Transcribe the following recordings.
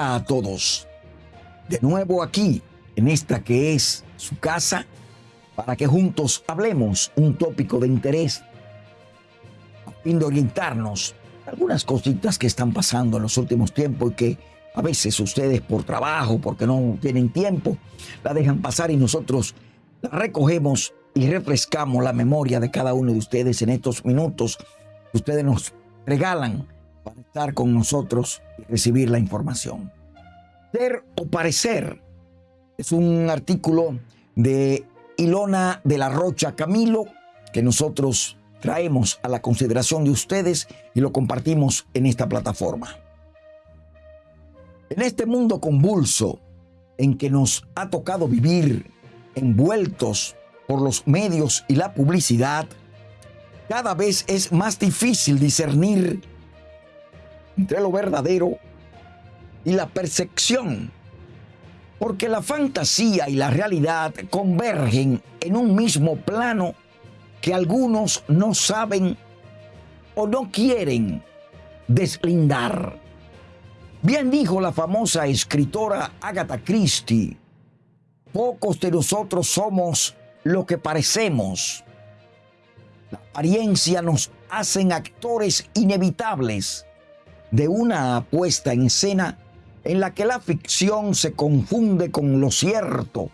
A todos. De nuevo aquí, en esta que es su casa, para que juntos hablemos un tópico de interés, a fin de orientarnos algunas cositas que están pasando en los últimos tiempos y que a veces ustedes por trabajo, porque no tienen tiempo, la dejan pasar y nosotros la recogemos y refrescamos la memoria de cada uno de ustedes en estos minutos que ustedes nos regalan para estar con nosotros y recibir la información. Ser o parecer es un artículo de Ilona de la Rocha Camilo que nosotros traemos a la consideración de ustedes y lo compartimos en esta plataforma. En este mundo convulso en que nos ha tocado vivir envueltos por los medios y la publicidad, cada vez es más difícil discernir entre lo verdadero y la percepción, porque la fantasía y la realidad convergen en un mismo plano que algunos no saben o no quieren deslindar. Bien dijo la famosa escritora Agatha Christie, pocos de nosotros somos lo que parecemos. La apariencia nos hacen actores inevitables de una puesta en escena en la que la ficción se confunde con lo cierto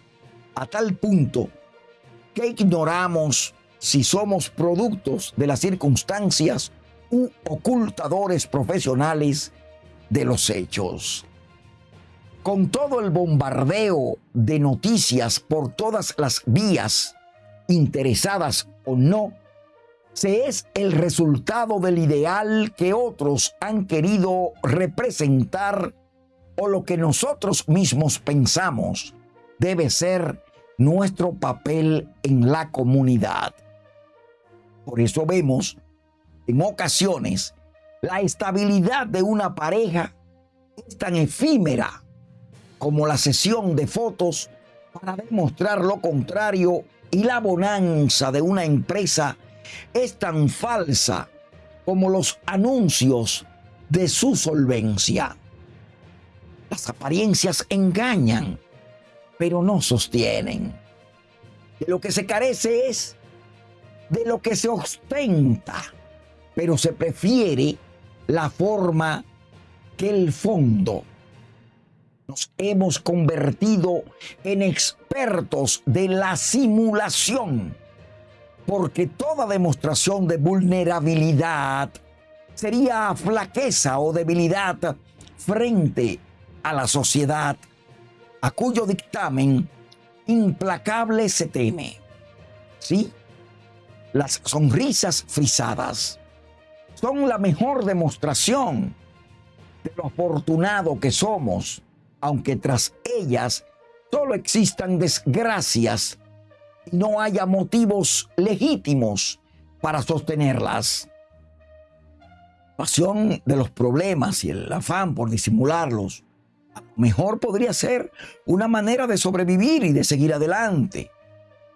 a tal punto que ignoramos si somos productos de las circunstancias u ocultadores profesionales de los hechos. Con todo el bombardeo de noticias por todas las vías, interesadas o no, se es el resultado del ideal que otros han querido representar o lo que nosotros mismos pensamos debe ser nuestro papel en la comunidad. Por eso vemos en ocasiones la estabilidad de una pareja es tan efímera como la sesión de fotos para demostrar lo contrario y la bonanza de una empresa es tan falsa como los anuncios de su solvencia. Las apariencias engañan, pero no sostienen. De lo que se carece es de lo que se ostenta, pero se prefiere la forma que el fondo. Nos hemos convertido en expertos de la simulación porque toda demostración de vulnerabilidad sería flaqueza o debilidad frente a la sociedad a cuyo dictamen implacable se teme. ¿Sí? Las sonrisas frisadas son la mejor demostración de lo afortunado que somos, aunque tras ellas solo existan desgracias no haya motivos legítimos para sostenerlas. Pasión de los problemas y el afán por disimularlos, a lo mejor podría ser una manera de sobrevivir y de seguir adelante,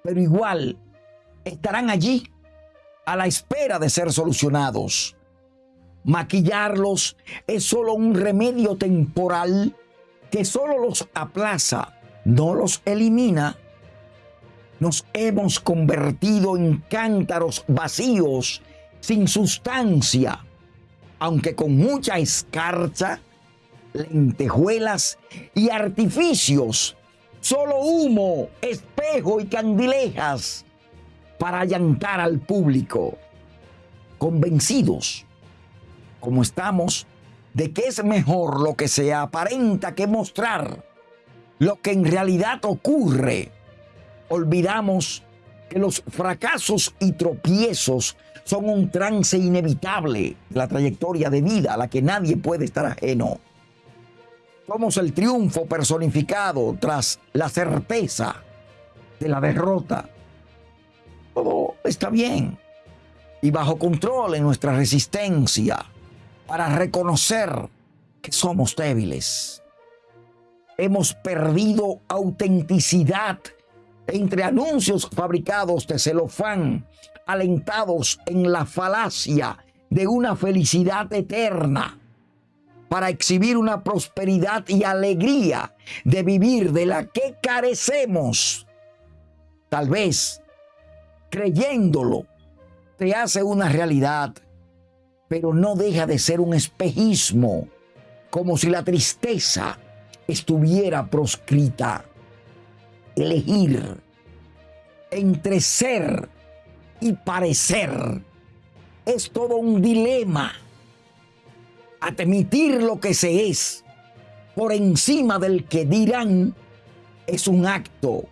pero igual estarán allí a la espera de ser solucionados. Maquillarlos es solo un remedio temporal que solo los aplaza, no los elimina nos hemos convertido en cántaros vacíos, sin sustancia, aunque con mucha escarcha, lentejuelas y artificios, solo humo, espejo y candilejas para allantar al público, convencidos, como estamos, de que es mejor lo que se aparenta que mostrar lo que en realidad ocurre olvidamos que los fracasos y tropiezos son un trance inevitable de la trayectoria de vida a la que nadie puede estar ajeno. Somos el triunfo personificado tras la certeza de la derrota. Todo está bien y bajo control en nuestra resistencia para reconocer que somos débiles. Hemos perdido autenticidad entre anuncios fabricados de celofán, alentados en la falacia de una felicidad eterna. para exhibir una prosperidad y alegría de vivir de la que carecemos. Tal vez, creyéndolo, te hace una realidad, pero no deja de ser un espejismo, como si la tristeza estuviera proscrita. Elegir entre ser y parecer es todo un dilema admitir lo que se es por encima del que dirán es un acto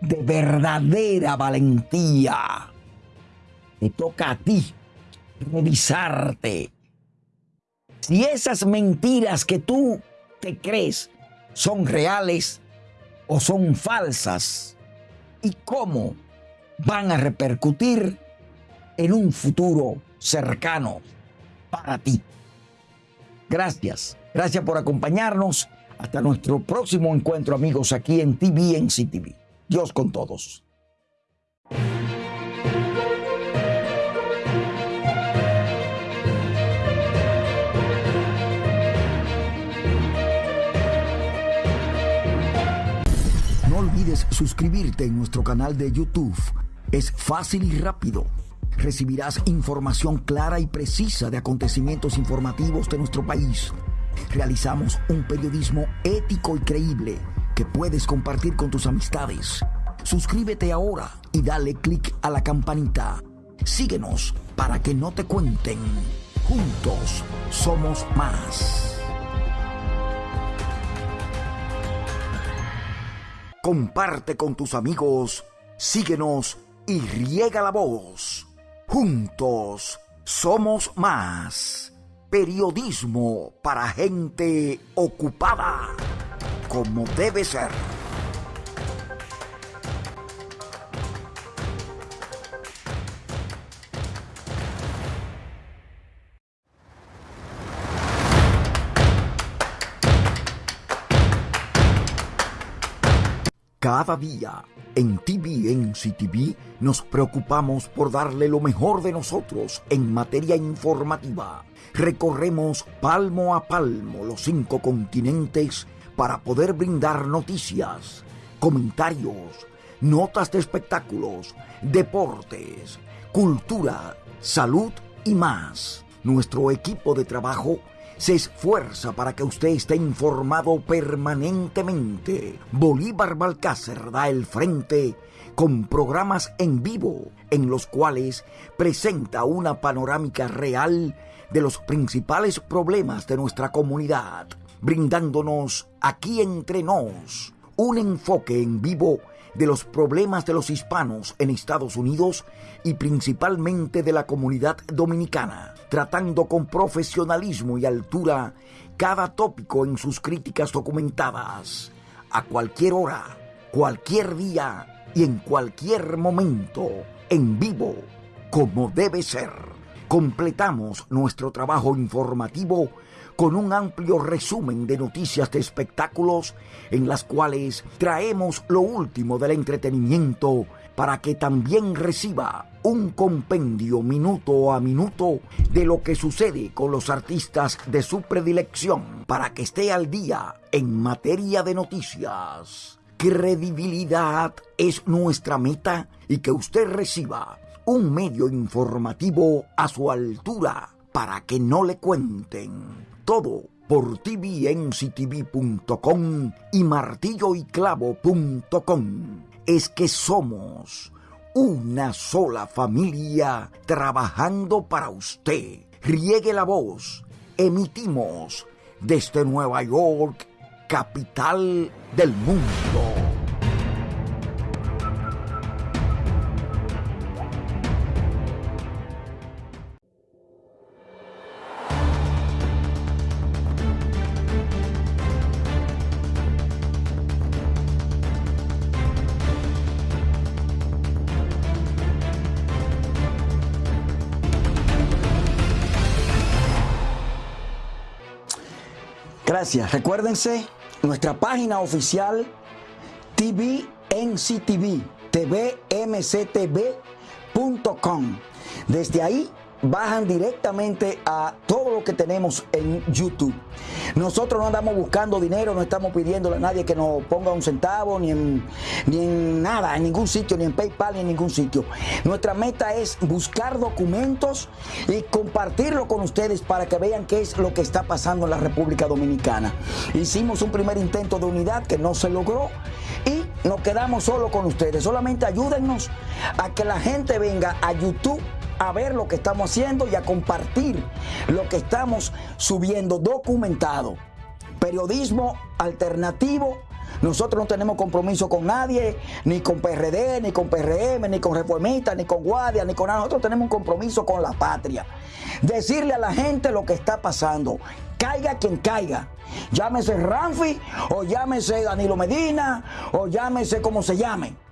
de verdadera valentía. Te toca a ti revisarte. Si esas mentiras que tú te crees son reales o son falsas y cómo van a repercutir en un futuro cercano para ti. Gracias. Gracias por acompañarnos. Hasta nuestro próximo encuentro, amigos, aquí en TV en CTV. Dios con todos. Suscribirte en nuestro canal de YouTube. Es fácil y rápido recibirás información clara y precisa de acontecimientos informativos de nuestro país. Realizamos un periodismo ético y creíble que puedes compartir con tus amistades. Suscríbete ahora y dale clic a la campanita. Síguenos para que no te cuenten. Juntos somos más. Comparte con tus amigos, síguenos y riega la voz. Juntos somos más. Periodismo para gente ocupada, como debe ser. Cada día en TVNC TV nos preocupamos por darle lo mejor de nosotros en materia informativa. Recorremos palmo a palmo los cinco continentes para poder brindar noticias, comentarios, notas de espectáculos, deportes, cultura, salud y más. Nuestro equipo de trabajo se esfuerza para que usted esté informado permanentemente. Bolívar Balcácer da el frente con programas en vivo en los cuales presenta una panorámica real de los principales problemas de nuestra comunidad, brindándonos aquí entre nos un enfoque en vivo de los problemas de los hispanos en Estados Unidos y principalmente de la comunidad dominicana, tratando con profesionalismo y altura cada tópico en sus críticas documentadas, a cualquier hora, cualquier día y en cualquier momento, en vivo, como debe ser. Completamos nuestro trabajo informativo con un amplio resumen de noticias de espectáculos en las cuales traemos lo último del entretenimiento para que también reciba un compendio minuto a minuto de lo que sucede con los artistas de su predilección para que esté al día en materia de noticias. Credibilidad es nuestra meta y que usted reciba un medio informativo a su altura para que no le cuenten todo por tvnctv.com y martilloyclavo.com. Es que somos una sola familia trabajando para usted. Riegue la voz. Emitimos desde Nueva York, capital del mundo. Recuérdense nuestra página oficial tvnctv, tvmctv.com. Desde ahí bajan directamente a todo lo que tenemos en YouTube. Nosotros no andamos buscando dinero, no estamos pidiéndole a nadie que nos ponga un centavo, ni en, ni en nada, en ningún sitio, ni en PayPal, ni en ningún sitio. Nuestra meta es buscar documentos y compartirlo con ustedes para que vean qué es lo que está pasando en la República Dominicana. Hicimos un primer intento de unidad que no se logró y nos quedamos solo con ustedes. Solamente ayúdennos a que la gente venga a YouTube a ver lo que estamos haciendo y a compartir lo que estamos subiendo documentado. Periodismo alternativo. Nosotros no tenemos compromiso con nadie, ni con PRD, ni con PRM, ni con Reformistas, ni con Guardia, ni con nada. Nosotros tenemos un compromiso con la patria. Decirle a la gente lo que está pasando. Caiga quien caiga. Llámese Ramfi, o llámese Danilo Medina, o llámese como se llame